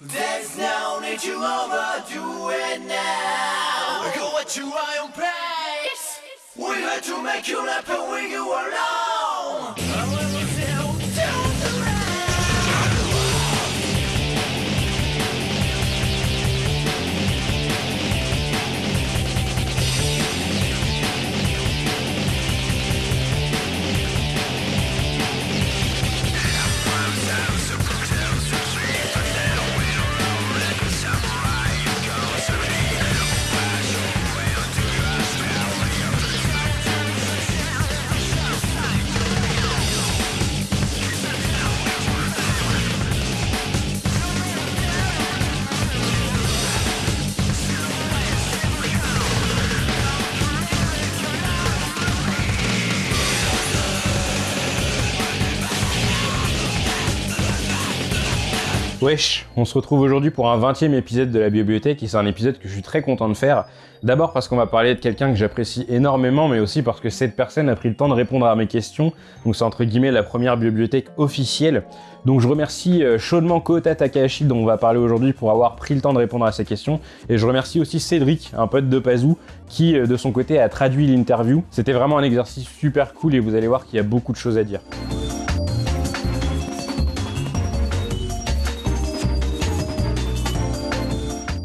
There's no need to overdo it now. Go at your own pace. We had to make you happen when you were alone. Wesh, on se retrouve aujourd'hui pour un 20 e épisode de la bibliothèque et c'est un épisode que je suis très content de faire. D'abord parce qu'on va parler de quelqu'un que j'apprécie énormément, mais aussi parce que cette personne a pris le temps de répondre à mes questions. Donc c'est entre guillemets la première bibliothèque officielle. Donc je remercie euh, chaudement Kota Takahashi dont on va parler aujourd'hui pour avoir pris le temps de répondre à ces questions. Et je remercie aussi Cédric, un pote de Pazou, qui euh, de son côté a traduit l'interview. C'était vraiment un exercice super cool et vous allez voir qu'il y a beaucoup de choses à dire.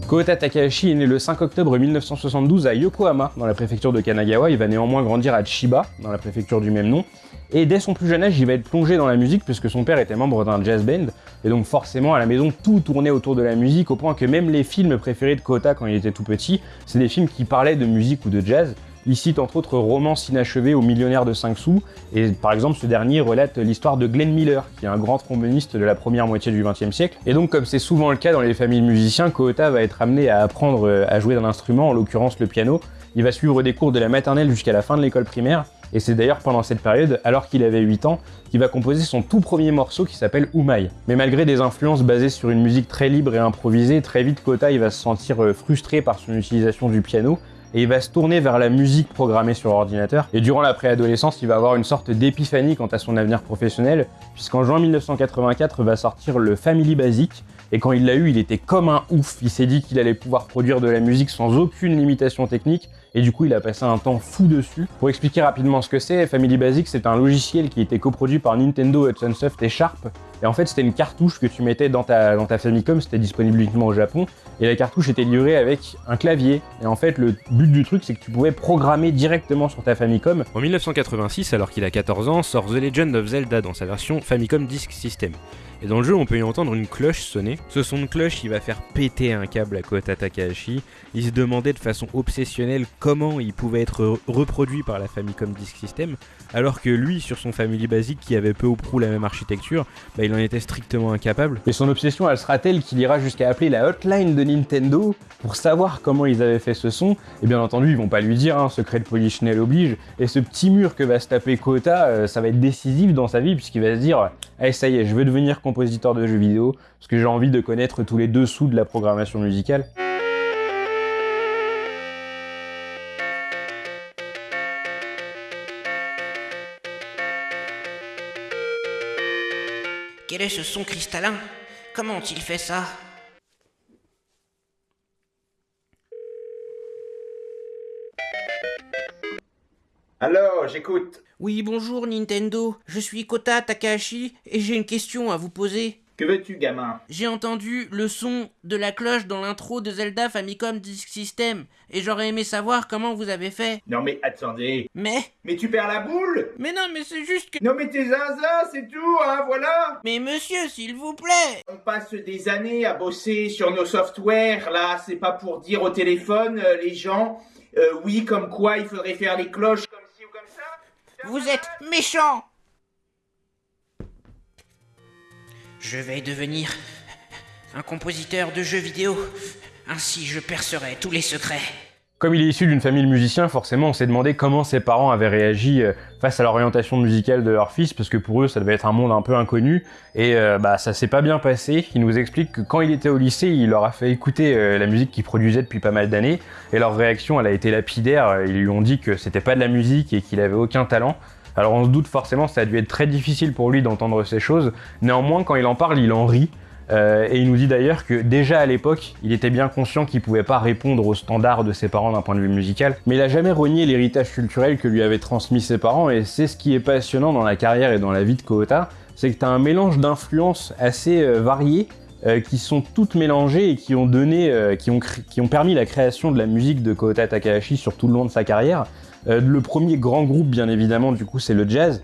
Kota Takahashi est né le 5 octobre 1972 à Yokohama, dans la préfecture de Kanagawa. Il va néanmoins grandir à Chiba, dans la préfecture du même nom. Et dès son plus jeune âge, il va être plongé dans la musique puisque son père était membre d'un jazz band. Et donc forcément, à la maison, tout tournait autour de la musique, au point que même les films préférés de Kota quand il était tout petit, c'est des films qui parlaient de musique ou de jazz. Il cite entre autres Romance inachevée au millionnaire de 5 sous, et par exemple ce dernier relate l'histoire de Glenn Miller, qui est un grand tromboniste de la première moitié du XXe siècle. Et donc comme c'est souvent le cas dans les familles de musiciens, Kohota va être amené à apprendre euh, à jouer d'un instrument, en l'occurrence le piano. Il va suivre des cours de la maternelle jusqu'à la fin de l'école primaire, et c'est d'ailleurs pendant cette période, alors qu'il avait 8 ans, qu'il va composer son tout premier morceau qui s'appelle Umai. Mais malgré des influences basées sur une musique très libre et improvisée, très vite Kota il va se sentir euh, frustré par son utilisation du piano, et il va se tourner vers la musique programmée sur ordinateur. Et durant la préadolescence, il va avoir une sorte d'épiphanie quant à son avenir professionnel, puisqu'en juin 1984 va sortir le Family Basic, et quand il l'a eu, il était comme un ouf. Il s'est dit qu'il allait pouvoir produire de la musique sans aucune limitation technique, et du coup il a passé un temps fou dessus. Pour expliquer rapidement ce que c'est, Family Basic c'est un logiciel qui était coproduit par Nintendo, Hudson Soft et Sharp, et en fait c'était une cartouche que tu mettais dans ta, Famicom, c'était disponible uniquement au Japon, et la cartouche était livrée avec un clavier, et en fait le but du truc c'est que tu pouvais programmer directement sur ta Famicom. En 1986, alors qu'il a 14 ans, sort The Legend of Zelda dans sa version Famicom Disk System. Et dans le jeu, on peut y entendre une cloche sonner. Ce son de cloche, il va faire péter un câble à Kota Takahashi. Il se demandait de façon obsessionnelle comment il pouvait être reproduit par la Famicom Disk System, alors que lui, sur son Family Basic, qui avait peu ou prou la même architecture, bah, il en était strictement incapable. Et son obsession, elle sera telle qu'il ira jusqu'à appeler la hotline de Nintendo pour savoir comment ils avaient fait ce son. Et bien entendu, ils vont pas lui dire, hein, secret de Polichinelle oblige. Et ce petit mur que va se taper Kota, euh, ça va être décisif dans sa vie, puisqu'il va se dire, allez, ça y est, je veux devenir compositeur de jeux vidéo, parce que j'ai envie de connaître tous les dessous de la programmation musicale. Quel est ce son cristallin? Comment ont-ils fait ça? Alors, j'écoute. Oui, bonjour Nintendo, je suis Kota Takahashi et j'ai une question à vous poser. Que veux-tu, gamin? J'ai entendu le son de la cloche dans l'intro de Zelda Famicom Disk System et j'aurais aimé savoir comment vous avez fait. Non mais attendez. Mais? Mais tu perds la boule Mais non, mais c'est juste que... Non mais t'es zinzin, c'est tout, hein, voilà Mais monsieur, s'il vous plaît On passe des années à bosser sur nos softwares, là, c'est pas pour dire au téléphone, euh, les gens, euh, oui, comme quoi il faudrait faire les cloches comme ci ou comme ça Vous êtes méchant Je vais devenir un compositeur de jeux vidéo. Ainsi, je percerai tous les secrets. Comme il est issu d'une famille de musiciens, forcément on s'est demandé comment ses parents avaient réagi euh, face à l'orientation musicale de leur fils, parce que pour eux ça devait être un monde un peu inconnu, et euh, bah ça s'est pas bien passé. Il nous explique que quand il était au lycée, il leur a fait écouter euh, la musique qu'il produisait depuis pas mal d'années, et leur réaction elle a été lapidaire, ils lui ont dit que c'était pas de la musique et qu'il avait aucun talent. Alors on se doute forcément ça a dû être très difficile pour lui d'entendre ces choses, néanmoins quand il en parle il en rit, Euh, et il nous dit d'ailleurs que déjà à l'époque, il était bien conscient qu'il pouvait pas répondre aux standards de ses parents d'un point de vue musical, mais il a jamais renié l'héritage culturel que lui avaient transmis ses parents, et c'est ce qui est passionnant dans la carrière et dans la vie de Kohota, c'est que tu as un mélange d'influences assez euh, variées, euh, qui sont toutes mélangées et qui ont donné, qui, ont permis la création de la musique de Kohota Takahashi sur tout le long de sa carrière. Le premier grand groupe, bien évidemment, du coup, c'est le jazz,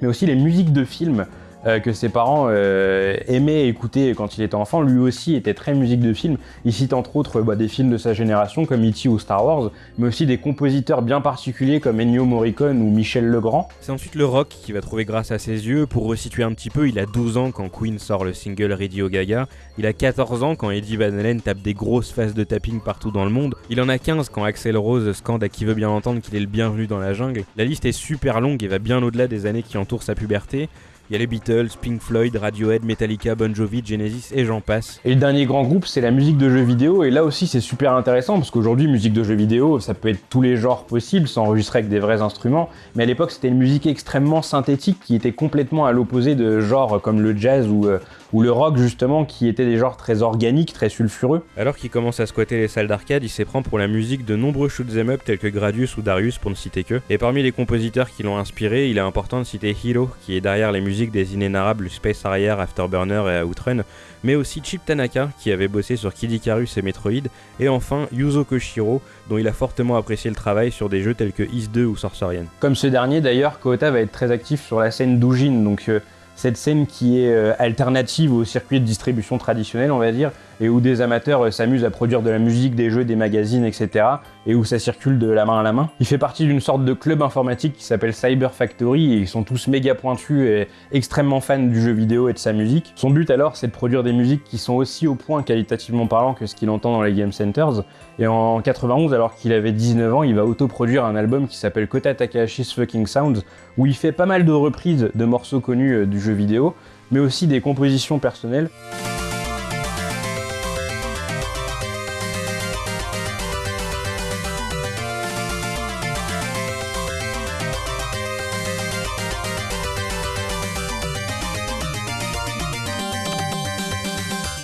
mais aussi les musiques de films euh, que ses parents euh, aimaient écouter quand il était enfant. Lui aussi était très musique de film. Il cite entre autres bah, des films de sa génération comme E.T. ou Star Wars, mais aussi des compositeurs bien particuliers comme Ennio Morricone ou Michel Legrand. C'est ensuite le rock qui va trouver grâce à ses yeux. Pour resituer un petit peu, il a 12 ans quand Queen sort le single Radio Gaga. Il a 14 ans quand Eddie Van Halen tape des grosses phases de tapping partout dans le monde. Il en a 15 quand Axel Rose scande à qui veut bien entendre qu'il est le bienvenu dans la jungle. La liste est super longue et va bien au-delà des années qui entourent sa puberté. Il y a les Beatles, Pink Floyd, Radiohead, Metallica, Bon Jovi, Genesis et j'en passe. Et le dernier grand groupe, c'est la musique de jeux vidéo. Et là aussi, c'est super intéressant parce qu'aujourd'hui, musique de jeux vidéo, ça peut être tous les genres possibles, s'enregistrer avec des vrais instruments. Mais à l'époque, c'était une musique extrêmement synthétique qui était complètement à l'opposé de genres comme le jazz ou, euh, ou le rock, justement, qui étaient des genres très organiques, très sulfureux. Alors qu'il commence à squatter les salles d'arcade, il s'éprend pour la musique de nombreux shoot'em up tels que Gradius ou Darius pour ne citer que. Et parmi les compositeurs qui l'ont inspiré, il est important de citer Hiro, qui est derrière les musiques des inénarrables Space Harrier, Afterburner et Outrun, mais aussi Chip Tanaka, qui avait bossé sur Kid Icarus et Metroid, et enfin Yuzo Koshiro, dont il a fortement apprécié le travail sur des jeux tels que Is 2 ou Sorcerian. Comme ce dernier, d'ailleurs, Kohota va être très actif sur la scène d'Ujin, donc euh, cette scène qui est euh, alternative au circuit de distribution traditionnel, on va dire, et où des amateurs euh, s'amusent à produire de la musique, des jeux, des magazines, etc. et où ça circule de la main à la main. Il fait partie d'une sorte de club informatique qui s'appelle Cyber Factory et ils sont tous méga pointus et extrêmement fans du jeu vidéo et de sa musique. Son but alors, c'est de produire des musiques qui sont aussi au point qualitativement parlant que ce qu'il entend dans les game centers. Et en 91, alors qu'il avait 19 ans, il va autoproduire un album qui s'appelle Kota Takahashi's Fucking Sounds, où il fait pas mal de reprises de morceaux connus euh, du jeu vidéo, mais aussi des compositions personnelles.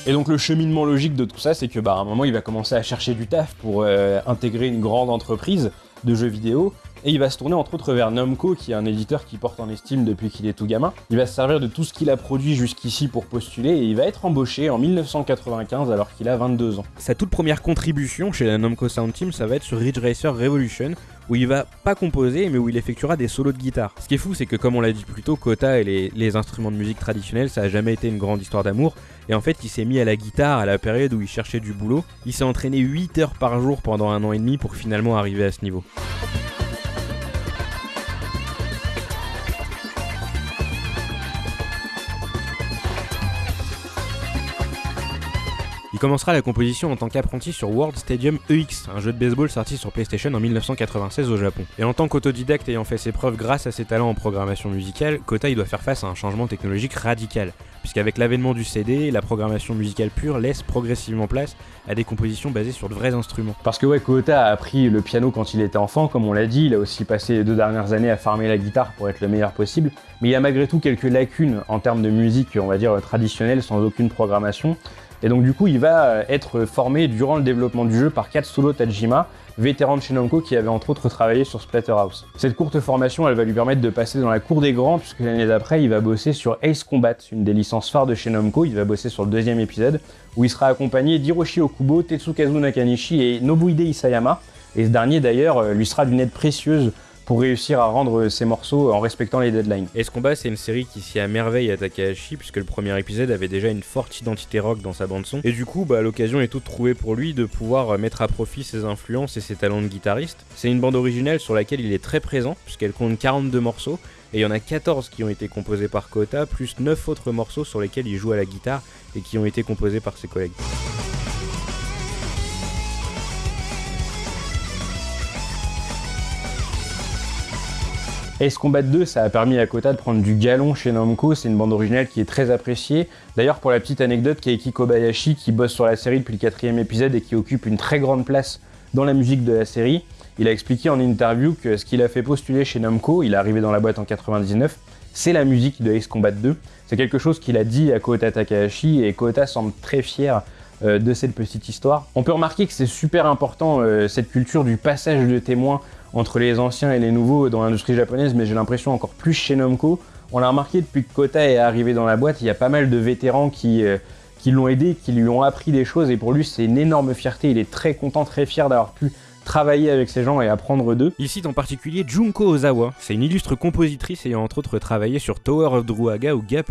Et donc le cheminement logique de tout ça, c'est que bah, à un moment, il va commencer à chercher du taf pour euh, intégrer une grande entreprise de jeux vidéo. Et il va se tourner entre autres vers Namco, qui est un éditeur qui porte en estime depuis qu'il est tout gamin. Il va se servir de tout ce qu'il a produit jusqu'ici pour postuler et il va être embauché en 1995 alors qu'il a 22 ans. Sa toute première contribution chez la Namco Sound Team, ça va être sur Ridge Racer Revolution, où il va pas composer, mais où il effectuera des solos de guitare. Ce qui est fou, c'est que comme on l'a dit plus tôt, Kota et les, instruments de musique traditionnels, ça a jamais été une grande histoire d'amour. Et en fait, il s'est mis à la guitare à la période où il cherchait du boulot. Il s'est entraîné 8 heures par jour pendant un an et demi pour finalement arriver à ce niveau. Il commencera la composition en tant qu'apprenti sur World Stadium EX, un jeu de baseball sorti sur PlayStation en 1996 au Japon. Et en tant qu'autodidacte ayant fait ses preuves grâce à ses talents en programmation musicale, Kota doit faire face à un changement technologique radical, puisqu'avec l'avènement du CD, la programmation musicale pure laisse progressivement place à des compositions basées sur de vrais instruments. Parce que ouais, Kohota a appris le piano quand il était enfant, comme on l'a dit, il a aussi passé les deux dernières années à farmer la guitare pour être le meilleur possible, mais il y a malgré tout quelques lacunes en termes de musique, on va dire, traditionnelle, sans aucune programmation. Et donc du coup, il va être formé durant le développement du jeu par Katsuro Tajima, vétéran de chez Namco qui avait entre autres travaillé sur Splatterhouse. Cette courte formation, elle va lui permettre de passer dans la cour des grands, puisque l'année d'après, il va bosser sur Ace Combat, une des licences phares de chez. Il va bosser sur le deuxième épisode, où il sera accompagné d'Hiroshi Okubo, Tetsukazu Nakanishi et Nobuhide Isayama. Et ce dernier d'ailleurs lui sera d'une aide précieuse pour réussir à rendre ses morceaux en respectant les deadlines. Ace Combat, c'est une série qui s'y à merveille à Takahashi, puisque le premier épisode avait déjà une forte identité rock dans sa bande-son. Et du coup, bah, l'occasion est toute trouvée pour lui de pouvoir mettre à profit ses influences et ses talents de guitariste. C'est une bande originale sur laquelle il est très présent, puisqu'elle compte 42 morceaux, et il y en a 14 qui ont été composés par Kota, plus 9 autres morceaux sur lesquels il joue à la guitare et qui ont été composés par ses collègues. Ace Combat 2, ça a permis à Kota de prendre du galon chez Namco, c'est une bande originale qui est très appréciée. D'ailleurs, pour la petite anecdote, Keiki Kobayashi, qui bosse sur la série depuis le quatrième épisode et qui occupe une très grande place dans la musique de la série, il a expliqué en interview que ce qu'il a fait postuler chez Namco, il est arrivé dans la boîte en 99, c'est la musique de Ace Combat 2. C'est quelque chose qu'il a dit à Kota Takahashi et Kota semble très fier euh, de cette petite histoire. On peut remarquer que c'est super important euh, cette culture du passage de témoins entre les anciens et les nouveaux dans l'industrie japonaise, mais j'ai l'impression encore plus chez Namco. On l'a remarqué depuis que Kota est arrivé dans la boîte, il y a pas mal de vétérans qui, euh, qui l'ont aidé, qui lui ont appris des choses, et pour lui c'est une énorme fierté, il est très content, très fier d'avoir pu travailler avec ces gens et apprendre d'eux. Il cite en particulier Junko Ozawa, c'est une illustre compositrice ayant entre autres travaillé sur Tower of Druaga ou Ga+,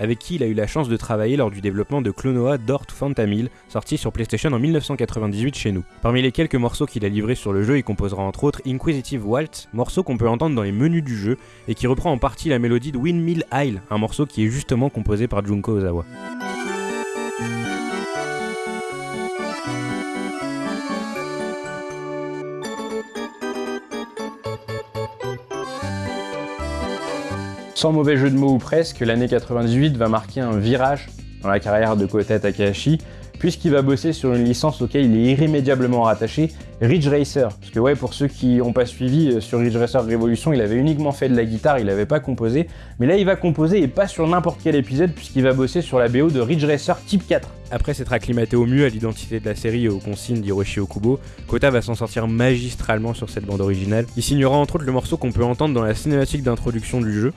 avec qui il a eu la chance de travailler lors du développement de Clonoa Dort Phantamil, sorti sur PlayStation en 1998 chez nous. Parmi les quelques morceaux qu'il a livrés sur le jeu, il composera entre autres Inquisitive Waltz, morceau qu'on peut entendre dans les menus du jeu et qui reprend en partie la mélodie de Windmill Isle, un morceau qui est justement composé par Junko Ozawa. Sans mauvais jeu de mots ou presque, l'année 98 va marquer un virage dans la carrière de Kota Takahashi, puisqu'il va bosser sur une licence auquel il est irrémédiablement rattaché, Ridge Racer. Parce que ouais, pour ceux qui n'ont pas suivi, euh, sur Ridge Racer Revolution, il avait uniquement fait de la guitare, il n'avait pas composé. Mais là, il va composer, et pas sur n'importe quel épisode, puisqu'il va bosser sur la BO de Ridge Racer Type 4. Après s'être acclimaté au mieux à l'identité de la série et aux consignes d'Hiroshi Okubo, Kota va s'en sortir magistralement sur cette bande originale. Il signera entre autres le morceau qu'on peut entendre dans la cinématique d'introduction du jeu.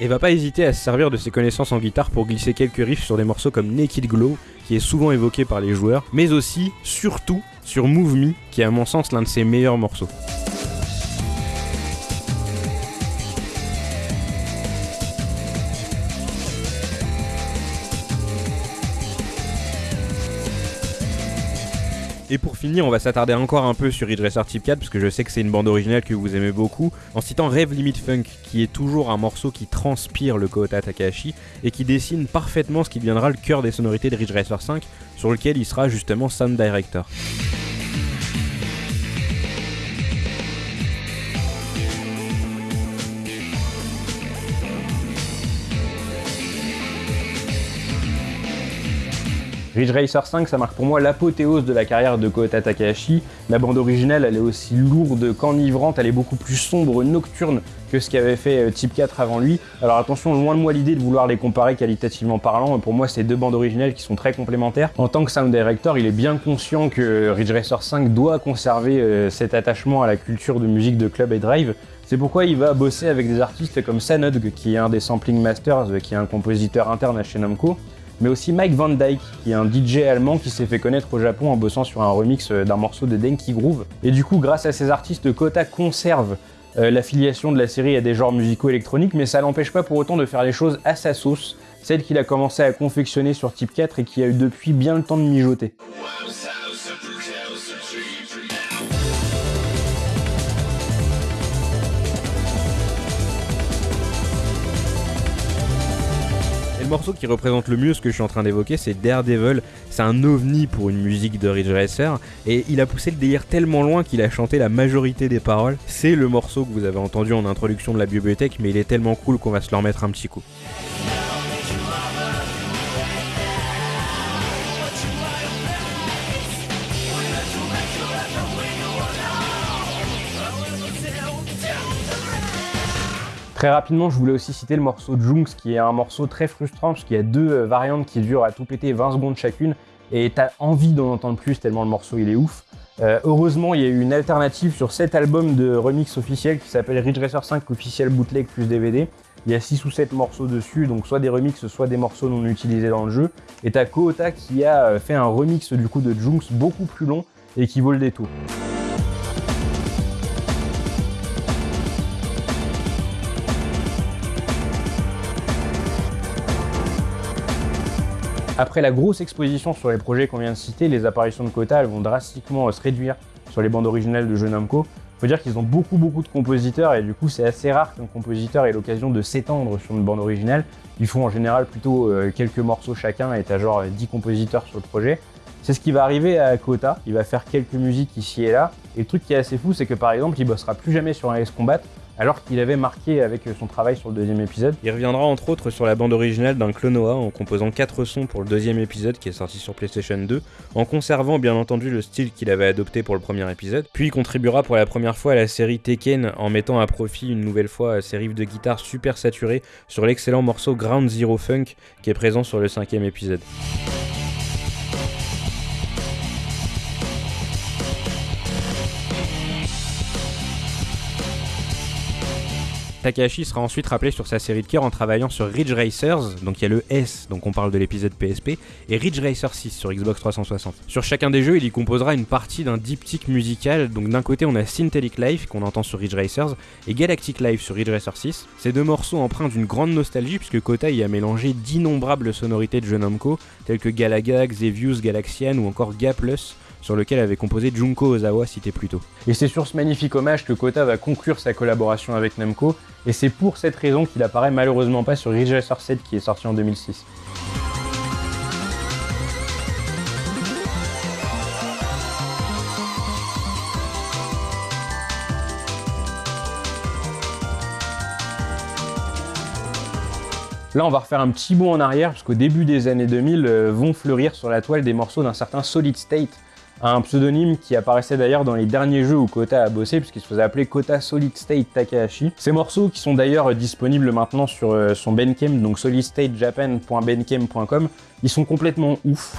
Et va pas hésiter à se servir de ses connaissances en guitare pour glisser quelques riffs sur des morceaux comme Naked Glow, qui est souvent évoqué par les joueurs, mais aussi, surtout, sur Move Me, qui est à mon sens l'un de ses meilleurs morceaux. Et pour finir, on va s'attarder encore un peu sur Ridge Racer Type 4 parce que je sais que c'est une bande originale que vous aimez beaucoup, en citant Rêve Limit Funk, qui est toujours un morceau qui transpire le Kota Takahashi et qui dessine parfaitement ce qui deviendra le cœur des sonorités de Ridge Racer 5, sur lequel il sera justement sound director. Ridge Racer 5, ça marque pour moi l'apothéose de la carrière de Kota Takahashi. La bande originale, elle est aussi lourde qu'enivrante, elle est beaucoup plus sombre, nocturne que ce qu'avait fait euh, Type 4 avant lui. Alors attention, loin de moi l'idée de vouloir les comparer qualitativement parlant, pour moi c'est deux bandes originales qui sont très complémentaires. En tant que sound director, il est bien conscient que Ridge Racer 5 doit conserver euh, cet attachement à la culture de musique de club et drive, c'est pourquoi il va bosser avec des artistes comme Sanodg, qui est un des Sampling Masters, qui est un compositeur interne à chez Namco, mais aussi Mike Van Dyke, qui est un DJ allemand qui s'est fait connaître au Japon en bossant sur un remix euh, d'un morceau de Denki Groove. Et du coup, grâce à ces artistes, Kota conserve euh, l'affiliation de la série à des genres musicaux électroniques, mais ça l'empêche pas pour autant de faire les choses à sa sauce, celle qu'il a commencé à confectionner sur Type 4 et qui a eu depuis bien le temps de mijoter. Le morceau qui représente le mieux ce que je suis en train d'évoquer, c'est Daredevil. C'est un ovni pour une musique de Ridge Racer. Et il a poussé le délire tellement loin qu'il a chanté la majorité des paroles. C'est le morceau que vous avez entendu en introduction de la bibliothèque, mais il est tellement cool qu'on va se le remettre un petit coup. Très rapidement, je voulais aussi citer le morceau Junks, qui est un morceau très frustrant, parce qu'il y a deux euh, variantes qui durent à tout péter 20 secondes chacune, et t'as envie d'en entendre plus tellement le morceau il est ouf. Euh, heureusement, il y a eu une alternative sur cet album de remix officiel qui s'appelle Ridge Racer 5 officiel bootleg plus DVD. Il y a 6 ou 7 morceaux dessus, donc soit des remixes, soit des morceaux non utilisés dans le jeu. Et t'as Kohota qui a euh, fait un remix du coup de Junks beaucoup plus long et qui vaut le détour. Après la grosse exposition sur les projets qu'on vient de citer, les apparitions de Kota vont drastiquement se réduire sur les bandes originales de jeux Namco. Faut dire qu'ils ont beaucoup beaucoup de compositeurs et du coup c'est assez rare qu'un compositeur ait l'occasion de s'étendre sur une bande originale. Ils font en général plutôt euh, quelques morceaux chacun et t'as genre 10 compositeurs sur le projet. C'est ce qui va arriver à Kota, il va faire quelques musiques ici et là. Et le truc qui est assez fou c'est que par exemple il bossera plus jamais sur un S Combat alors qu'il avait marqué avec son travail sur le deuxième épisode. Il reviendra entre autres sur la bande originale d'un Clonoa en composant 4 sons pour le deuxième épisode qui est sorti sur PlayStation 2, en conservant bien entendu le style qu'il avait adopté pour le premier épisode. Puis il contribuera pour la première fois à la série Tekken en mettant à profit une nouvelle fois ses riffs de guitare super saturés sur l'excellent morceau Ground Zero Funk qui est présent sur le cinquième épisode. Takahashi sera ensuite rappelé sur sa série de cœur en travaillant sur Ridge Racers, donc il y a le S, donc on parle de l'épisode PSP, et Ridge Racer 6 sur Xbox 360. Sur chacun des jeux, il y composera une partie d'un diptyque musical, donc d'un côté on a Syntelic Life qu'on entend sur Ridge Racers, et Galactic Life sur Ridge Racer 6. Ces deux morceaux empruntent d'une grande nostalgie puisque Kota y a mélangé d'innombrables sonorités de jeux Namco, tels que Galaga, Xevious, Galaxian ou encore Gaplus, sur lequel avait composé Junko Ozawa cité plus tôt. Et c'est sur ce magnifique hommage que Kota va conclure sa collaboration avec Namco, et c'est pour cette raison qu'il apparaît malheureusement pas sur Ridge Racer 7 qui est sorti en 2006. Là, on va refaire un petit bond en arrière, parce qu'au début des années 2000, euh, vont fleurir sur la toile des morceaux d'un certain Solid State, un pseudonyme qui apparaissait d'ailleurs dans les derniers jeux où Kota a bossé, puisqu'il se faisait appeler Kota Solid State Takahashi. Ces morceaux qui sont d'ailleurs disponibles maintenant sur euh, son Bandcamp, donc solidstatejapan.bandcamp.com, ils sont complètement ouf.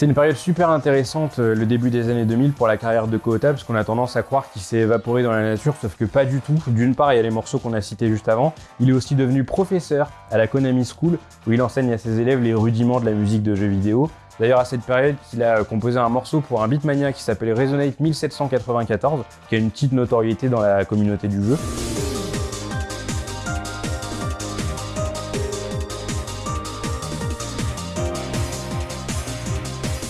C'est une période super intéressante, euh, le début des années 2000 pour la carrière de Kota, parce qu'on a tendance à croire qu'il s'est évaporé dans la nature, sauf que pas du tout. D'une part, il y a les morceaux qu'on a cités juste avant. Il est aussi devenu professeur à la Konami School, où il enseigne à ses élèves les rudiments de la musique de jeux vidéo. D'ailleurs, à cette période, il a composé un morceau pour un beatmania qui s'appelait Resonate 1794, qui a une petite notoriété dans la communauté du jeu.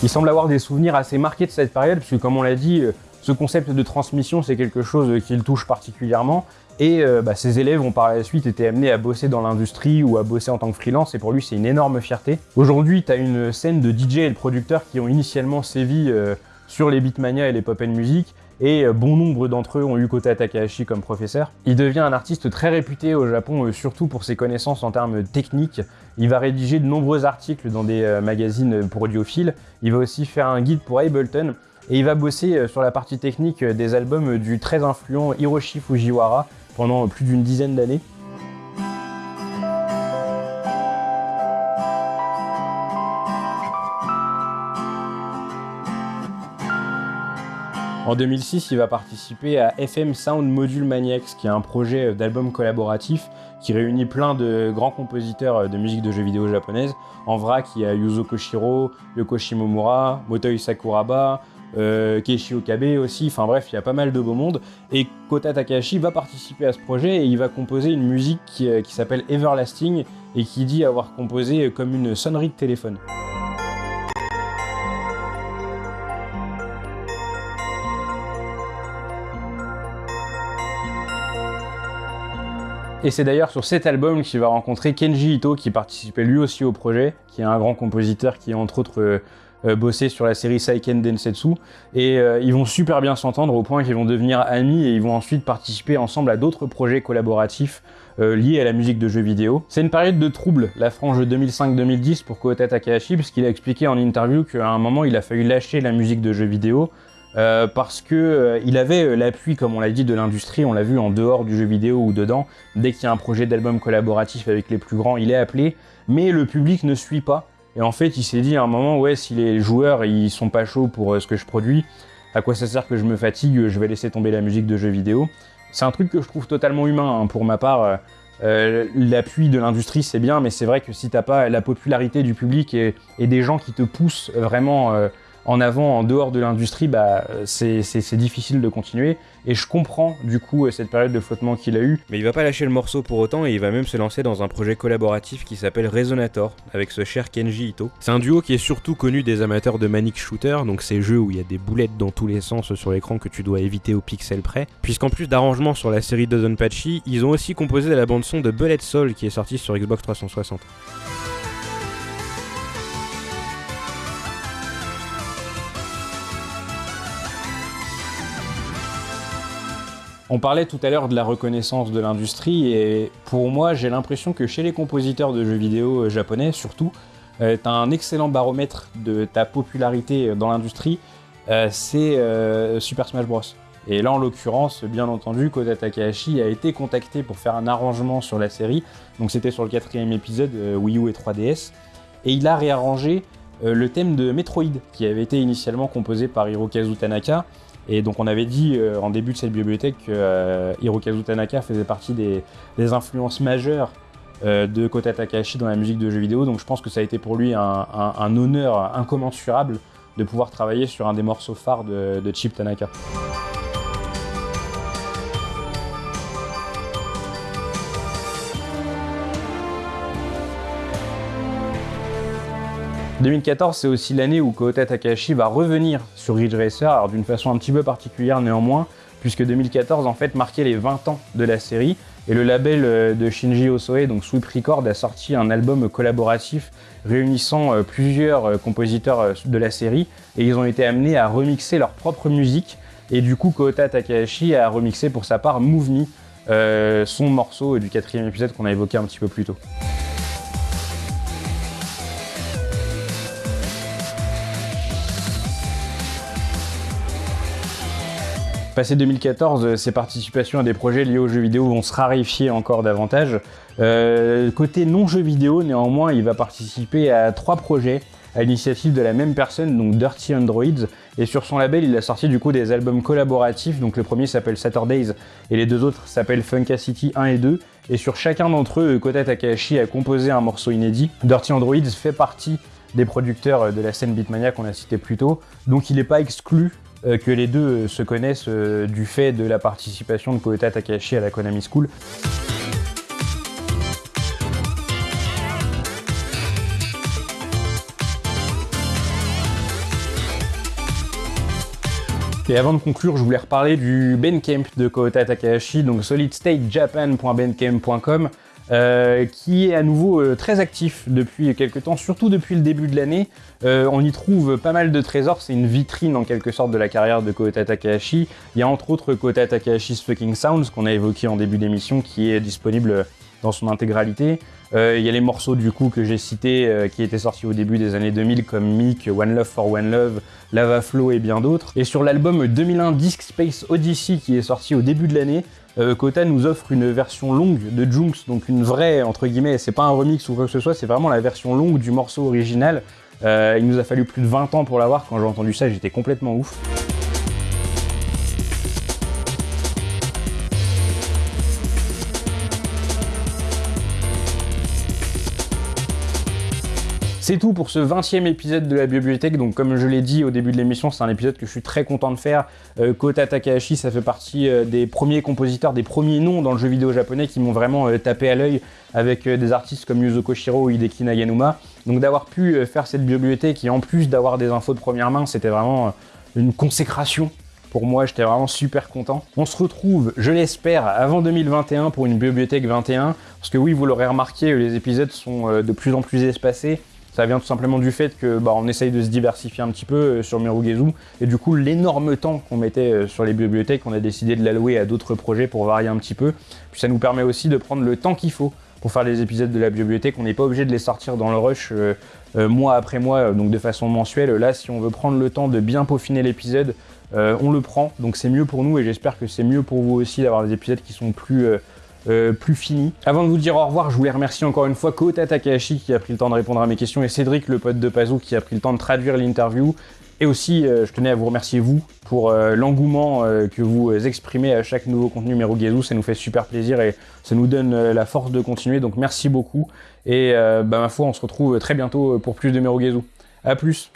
Il semble avoir des souvenirs assez marqués de cette période, puisque comme on l'a dit, euh, ce concept de transmission, c'est quelque chose qui le touche particulièrement. Et euh, bah, ses élèves ont par la suite été amenés à bosser dans l'industrie ou à bosser en tant que freelance, et pour lui, c'est une énorme fierté. Aujourd'hui, tu as une scène de DJ et de producteurs qui ont initialement sévi euh, sur les Beatmania et les pop and music, et bon nombre d'entre eux ont eu Kota Takahashi comme professeur. Il devient un artiste très réputé au Japon, surtout pour ses connaissances en termes techniques. Il va rédiger de nombreux articles dans des magazines pour audiophiles. Il va aussi faire un guide pour Ableton, et il va bosser sur la partie technique des albums du très influent Hiroshi Fujiwara pendant plus d'une dizaine d'années. En 2006, il va participer à FM Sound Module Maniacs, qui est un projet d'album collaboratif qui réunit plein de grands compositeurs de musique de jeux vidéo japonaise. En vrac, il y a Yuzo Koshiro, Yoko Shimomura, Motoi Sakuraba, euh, Keishi Okabe aussi, enfin bref, il y a pas mal de beau monde. Et Kota Takahashi va participer à ce projet et il va composer une musique euh, qui s'appelle Everlasting et qui dit avoir composé comme une sonnerie de téléphone. Et c'est d'ailleurs sur cet album qu'il va rencontrer Kenji Ito, qui participait lui aussi au projet, qui est un grand compositeur qui, entre autres, euh, euh, bossé sur la série Saiken Densetsu. Et euh, ils vont super bien s'entendre au point qu'ils vont devenir amis et ils vont ensuite participer ensemble à d'autres projets collaboratifs liés à la musique de jeux vidéo. C'est une période de trouble, la frange 2005-2010 pour Kota Takahashi, puisqu'il a expliqué en interview qu'à un moment il a fallu lâcher la musique de jeux vidéo euh, parce que euh, il avait euh, l'appui, comme on l'a dit, de l'industrie, on l'a vu en dehors du jeu vidéo ou dedans. Dès qu'il y a un projet d'album collaboratif avec les plus grands, il est appelé, mais le public ne suit pas. Et en fait, il s'est dit à un moment, ouais, si les joueurs ils sont pas chauds pour ce que je produis, à quoi ça sert que je me fatigue, je vais laisser tomber la musique de jeux vidéo? C'est un truc que je trouve totalement humain, hein, pour ma part. l'appui de l'industrie c'est bien, mais c'est vrai que si t'as pas la popularité du public et, et, des gens qui te poussent vraiment en avant, en dehors de l'industrie, bah, c'est difficile de continuer. Et je comprends du coup cette période de flottement qu'il a eu. Mais il va pas lâcher le morceau pour autant et il va même se lancer dans un projet collaboratif qui s'appelle Resonator avec ce cher Kenji Ito. C'est un duo qui est surtout connu des amateurs de Manic Shooter, donc ces jeux où il y a des boulettes dans tous les sens sur l'écran que tu dois éviter au pixel près. Puisqu'en plus d'arrangements sur la série Patchy, ils ont aussi composé la bande son de Bullet Soul qui est sortie sur Xbox 360. On parlait tout à l'heure de la reconnaissance de l'industrie et pour moi j'ai l'impression que chez les compositeurs de jeux vidéo euh, japonais surtout, euh, un excellent baromètre de ta popularité dans l'industrie, euh, c'est euh, Super Smash Bros. Et là en l'occurrence, bien entendu, Kota Takahashi a été contacté pour faire un arrangement sur la série, donc c'était sur le quatrième épisode euh, Wii U et 3DS, et il a réarrangé euh, le thème de Metroid qui avait été initialement composé par Hirokazu Tanaka, et donc on avait dit euh, en début de cette bibliothèque que euh, Hirokazu Tanaka faisait partie des, influences majeures euh, de Kota Takahashi dans la musique de jeux vidéo. Donc je pense que ça a été pour lui un, honneur incommensurable de pouvoir travailler sur un des morceaux phares de Chip Tanaka. « 2014, c'est aussi l'année où Kota Takahashi va revenir sur Ridge Racer, alors d'une façon un petit peu particulière néanmoins, puisque 2014 en fait marquait les 20 ans de la série, et le label euh, de Shinji Osoe, donc Sweep Record, a sorti un album collaboratif réunissant euh, plusieurs euh, compositeurs de la série, et ils ont été amenés à remixer leur propre musique, et du coup Kota Takahashi a remixé pour sa part Move Me, son morceau du quatrième épisode qu'on a évoqué un petit peu plus tôt. Passé 2014, euh, ses participations à des projets liés aux jeux vidéo vont se raréfier encore davantage. Euh, côté non-jeux vidéo, néanmoins, il va participer à trois projets à l'initiative de la même personne, donc Dirty Androids. Et sur son label, il a sorti du coup des albums collaboratifs. Donc le premier s'appelle Saturdays et les deux autres s'appellent Funkacity 1 et 2. Et sur chacun d'entre eux, Kota Takahashi a composé un morceau inédit. Dirty Androids fait partie des producteurs de la scène Beatmania qu'on a cité plus tôt. Donc il n'est pas exclu euh, que les deux euh, se connaissent euh, du fait de la participation de Kota Takahashi à la Konami School. Et avant de conclure, je voulais reparler du Bandcamp de Kota Takahashi, donc solidstatejapan.bandcamp.com, euh, qui est à nouveau euh, très actif depuis quelques temps, surtout depuis le début de l'année. Euh, on y trouve pas mal de trésors, c'est une vitrine en quelque sorte de la carrière de Kota Takahashi. Il y a entre autres Kota Takahashi's Fucking Sounds, qu'on a évoqué en début d'émission, qui est disponible dans son intégralité. Il y a les morceaux du coup que j'ai cités qui étaient sortis au début des années 2000 comme Meek, One Love for One Love, Lava Flow et bien d'autres. Et sur l'album 2001 Disc Space Odyssey qui est sorti au début de l'année, euh, Kota nous offre une version longue de Junks, donc une vraie entre guillemets, c'est pas un remix ou quoi que ce soit, c'est vraiment la version longue du morceau original. Euh, il nous a fallu plus de 20 ans pour l'avoir, quand j'ai entendu ça j'étais complètement ouf. C'est tout pour ce 20e épisode de la bibliothèque. Donc, comme je l'ai dit au début de l'émission, c'est un épisode que je suis très content de faire. Euh, Kota Takahashi, ça fait partie euh, des premiers compositeurs, des premiers noms dans le jeu vidéo japonais qui m'ont vraiment euh, tapé à l'œil avec des artistes comme Yuzo Koshiro ou Hideki Naganuma. Donc, d'avoir pu faire cette bibliothèque et en plus d'avoir des infos de première main, c'était vraiment une consécration pour moi, j'étais vraiment super content. On se retrouve, je l'espère, avant 2021 pour une bibliothèque 21. Parce que oui, vous l'aurez remarqué, les épisodes sont de plus en plus espacés. Ça vient tout simplement du fait que bah, on essaye de se diversifier un petit peu euh, sur Mirugezu. Et du coup, l'énorme temps qu'on mettait euh, sur les bibliothèques, on a décidé de l'allouer à d'autres projets pour varier un petit peu. Puis ça nous permet aussi de prendre le temps qu'il faut pour faire les épisodes de la bibliothèque. On n'est pas obligé de les sortir dans le rush euh, mois après mois, donc de façon mensuelle. Là, si on veut prendre le temps de bien peaufiner l'épisode, on le prend. Donc c'est mieux pour nous et j'espère que c'est mieux pour vous aussi d'avoir des épisodes qui sont plus, euh, plus finis. Avant de vous dire au revoir, je voulais remercier encore une fois Kota Takahashi qui a pris le temps de répondre à mes questions et Cédric, le pote de Pazou, qui a pris le temps de traduire l'interview. Et aussi, euh, je tenais à vous remercier vous pour euh, l'engouement que vous exprimez à chaque nouveau contenu Merugezu. Ça nous fait super plaisir et ça nous donne la force de continuer. Donc merci beaucoup. Et bah, ma foi, on se retrouve très bientôt pour plus de Merugezu. A plus